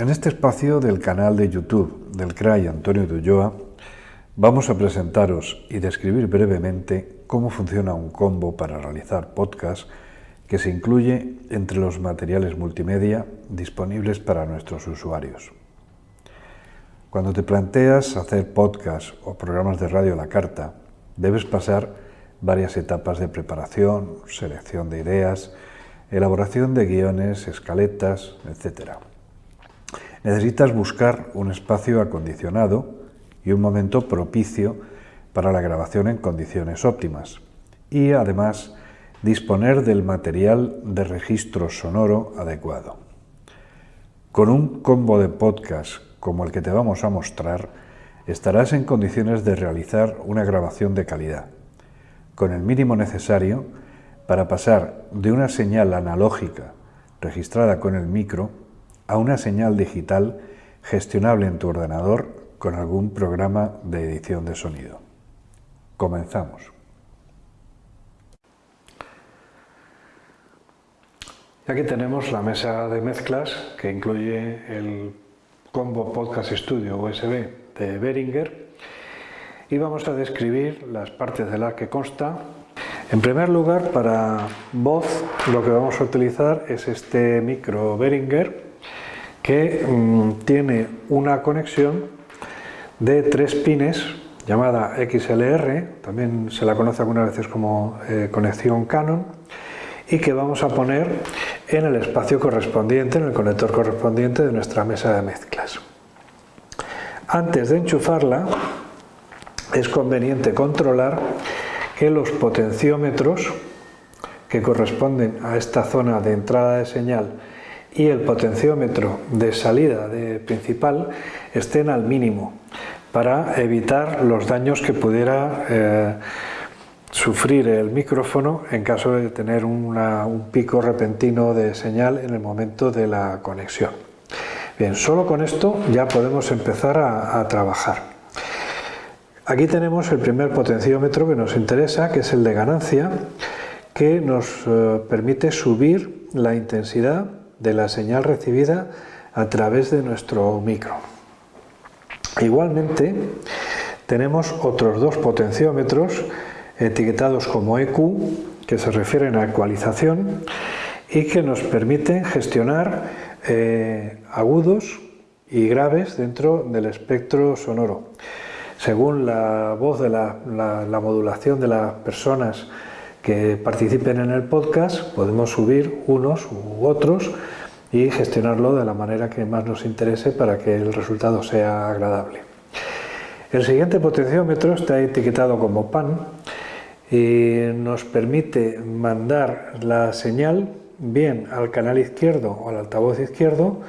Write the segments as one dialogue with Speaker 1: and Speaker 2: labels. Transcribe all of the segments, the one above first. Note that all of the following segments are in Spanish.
Speaker 1: En este espacio del canal de YouTube del CRAI Antonio de Ulloa vamos a presentaros y describir brevemente cómo funciona un combo para realizar podcast que se incluye entre los materiales multimedia disponibles para nuestros usuarios. Cuando te planteas hacer podcast o programas de radio a la carta, debes pasar varias etapas de preparación, selección de ideas, elaboración de guiones, escaletas, etc. Necesitas buscar un espacio acondicionado y un momento propicio para la grabación en condiciones óptimas y además disponer del material de registro sonoro adecuado. Con un combo de podcast como el que te vamos a mostrar, estarás en condiciones de realizar una grabación de calidad, con el mínimo necesario para pasar de una señal analógica registrada con el micro a una señal digital gestionable en tu ordenador con algún programa de edición de sonido. Comenzamos. Aquí tenemos la mesa de mezclas que incluye el combo Podcast Studio USB de Behringer y vamos a describir las partes de la que consta. En primer lugar, para voz lo que vamos a utilizar es este micro Behringer que mm, tiene una conexión de tres pines llamada XLR, también se la conoce algunas veces como eh, conexión Canon, y que vamos a poner en el espacio correspondiente, en el conector correspondiente de nuestra mesa de mezclas. Antes de enchufarla, es conveniente controlar que los potenciómetros que corresponden a esta zona de entrada de señal y el potenciómetro de salida de principal estén al mínimo para evitar los daños que pudiera eh, sufrir el micrófono en caso de tener un pico repentino de señal en el momento de la conexión. Bien, solo con esto ya podemos empezar a, trabajar. Aquí tenemos el primer potenciómetro que nos interesa, que es el de ganancia, que nos eh, permite subir la intensidad de la señal recibida a través de nuestro micro. Igualmente, tenemos otros dos potenciómetros etiquetados como EQ, que se refieren a ecualización y que nos permiten gestionar eh, agudos y graves dentro del espectro sonoro. Según la voz de la, la modulación de las personas que participen en el podcast, podemos subir unos u otros y gestionarlo de la manera que más nos interese para que el resultado sea agradable. El siguiente potenciómetro está etiquetado como PAN y nos permite mandar la señal bien al canal izquierdo o al altavoz izquierdo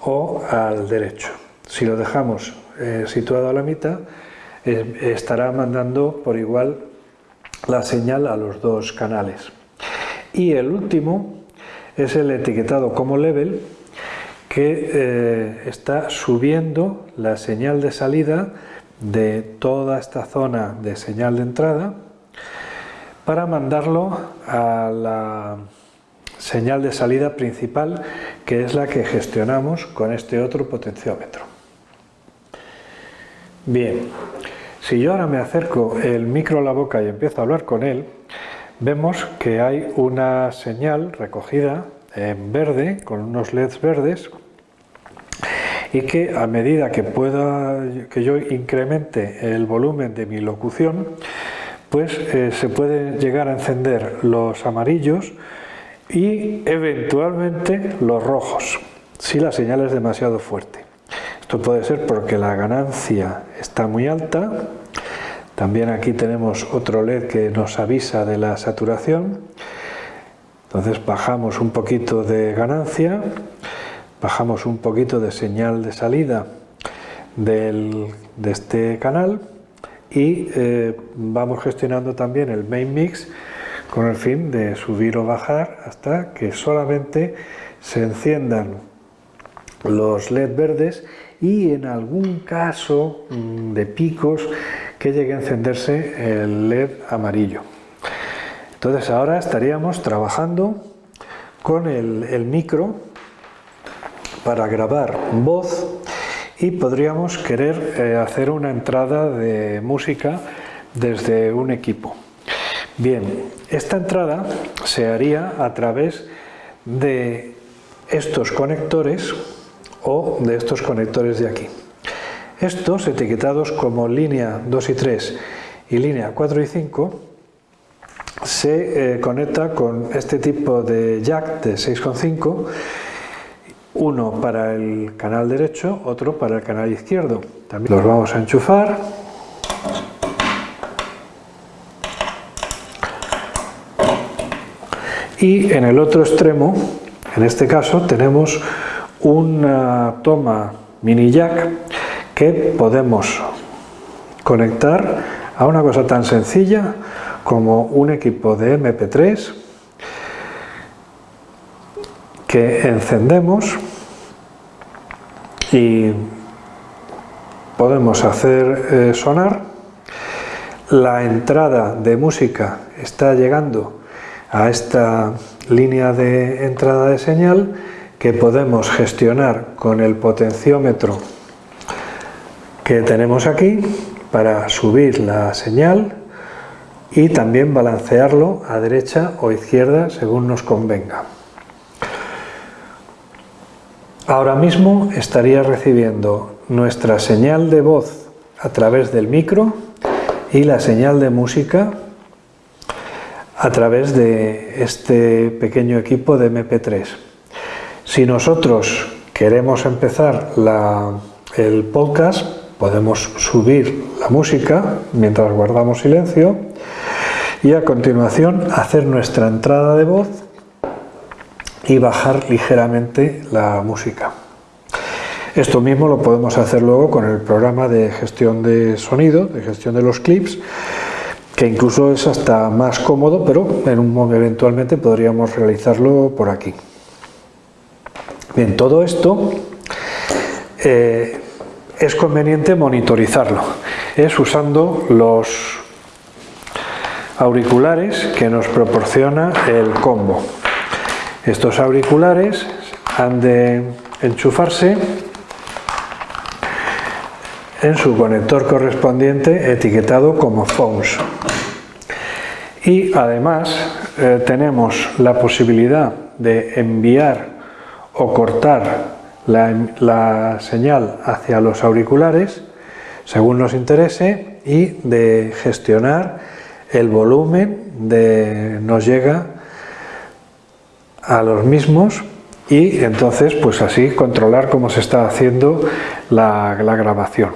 Speaker 1: o al derecho. Si lo dejamos eh, situado a la mitad, eh, estará mandando por igual la señal a los dos canales. Y el último es el etiquetado como level que eh, está subiendo la señal de salida de toda esta zona de señal de entrada para mandarlo a la señal de salida principal que es la que gestionamos con este otro potenciómetro. Bien, si yo ahora me acerco el micro a la boca y empiezo a hablar con él, vemos que hay una señal recogida en verde, con unos LEDs verdes, y que a medida que pueda que yo incremente el volumen de mi locución, pues eh, se pueden llegar a encender los amarillos y eventualmente los rojos, si la señal es demasiado fuerte. Esto puede ser porque la ganancia está muy alta, también aquí tenemos otro LED que nos avisa de la saturación. Entonces bajamos un poquito de ganancia, bajamos un poquito de señal de salida de este canal y eh, vamos gestionando también el main mix con el fin de subir o bajar hasta que solamente se enciendan los LED verdes y en algún caso mm, de picos que llegue a encenderse el LED amarillo. Entonces ahora estaríamos trabajando con el, micro para grabar voz y podríamos querer eh, hacer una entrada de música desde un equipo. Bien, esta entrada se haría a través de estos conectores o de estos conectores de aquí. Estos, etiquetados como línea 2 y 3 y línea 4 y 5, se eh, conecta con este tipo de jack de 6,5 uno para el canal derecho, otro para el canal izquierdo. También los vamos a enchufar. Y en el otro extremo, en este caso, tenemos una toma mini jack que podemos conectar a una cosa tan sencilla como un equipo de MP3 que encendemos y podemos hacer eh, sonar. La entrada de música está llegando a esta línea de entrada de señal que podemos gestionar con el potenciómetro que tenemos aquí para subir la señal y también balancearlo a derecha o izquierda según nos convenga. Ahora mismo estaría recibiendo nuestra señal de voz a través del micro y la señal de música a través de este pequeño equipo de MP3. Si nosotros queremos empezar el podcast, podemos subir la música mientras guardamos silencio y a continuación hacer nuestra entrada de voz y bajar ligeramente la música. Esto mismo lo podemos hacer luego con el programa de gestión de sonido, de gestión de los clips, que incluso es hasta más cómodo, pero en un, eventualmente podríamos realizarlo por aquí. Bien, todo esto eh, es conveniente monitorizarlo, es usando los auriculares que nos proporciona el combo. Estos auriculares han de enchufarse en su conector correspondiente etiquetado como phones. Y además eh, tenemos la posibilidad de enviar o cortar la, señal hacia los auriculares según nos interese y de gestionar el volumen de nos llega a los mismos y entonces pues así controlar cómo se está haciendo la, grabación.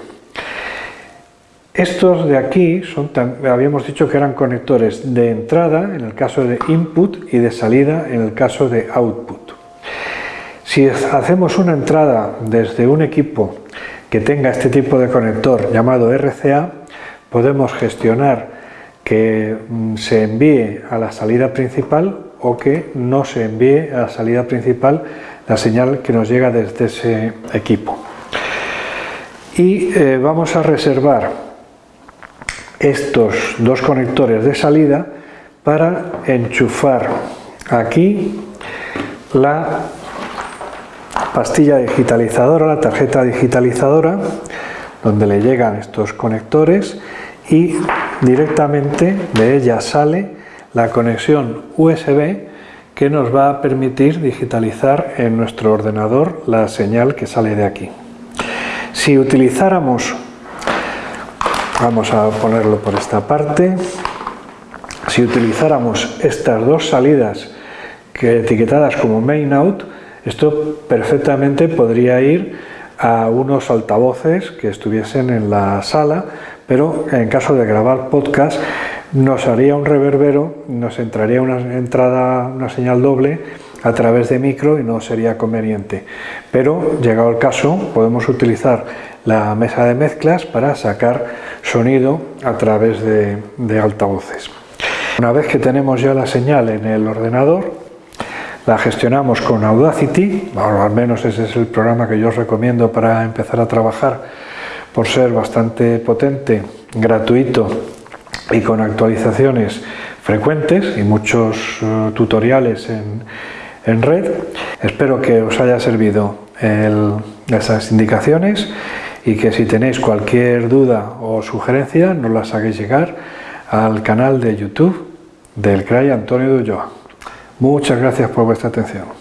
Speaker 1: Estos de aquí son, habíamos dicho que eran conectores de entrada en el caso de input y de salida en el caso de output. Si hacemos una entrada desde un equipo que tenga este tipo de conector llamado RCA, podemos gestionar que mm, se envíe a la salida principal o que no se envíe a la salida principal la señal que nos llega desde ese equipo. Y eh, vamos a reservar estos dos conectores de salida para enchufar aquí la pastilla digitalizadora, la tarjeta digitalizadora, donde le llegan estos conectores y directamente de ella sale la conexión USB que nos va a permitir digitalizar en nuestro ordenador la señal que sale de aquí. Si utilizáramos, vamos a ponerlo por esta parte, si utilizáramos estas dos salidas que etiquetadas como main out, esto perfectamente podría ir a unos altavoces que estuviesen en la sala, pero en caso de grabar podcast nos haría un reverbero, nos entraría una entrada, una señal doble a través de micro y no sería conveniente. Pero, llegado el caso, podemos utilizar la mesa de mezclas para sacar sonido a través de, de altavoces. Una vez que tenemos ya la señal en el ordenador, la gestionamos con Audacity, o al menos ese es el programa que yo os recomiendo para empezar a trabajar, por ser bastante potente, gratuito y con actualizaciones frecuentes y muchos eh, tutoriales en, en red. Espero que os haya servido esas indicaciones y que si tenéis cualquier duda o sugerencia nos las hagáis llegar al canal de YouTube del CRAI Antonio de. Muchas gracias por vuestra atención.